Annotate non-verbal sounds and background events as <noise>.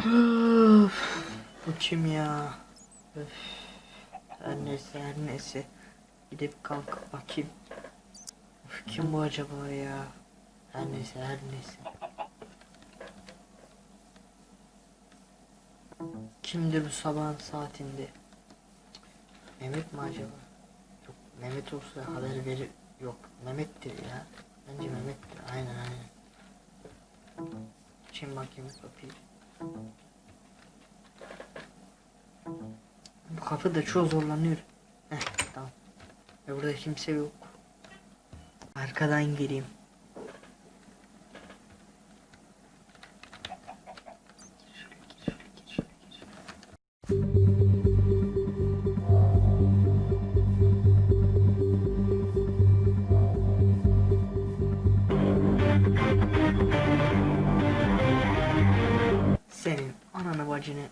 Öf, <gasps> Bu kim ya? Öf. Her neyse her neyse. Gidip kalkıp bakayım. Öf, kim bu acaba ya? Her neyse her neyse. Kimdir bu sabahın saatinde? Mehmet mi acaba? Yok Mehmet olsa haber verir. Yok Mehmet'tir ya. Bence Mehmet'tir. Aynen aynen. Çin bakayım kapıyı. Kapı da çok zorlanıyor. Heh tamam. Ve burada kimse yok. Arkadan gireyim. Senin ananı bacını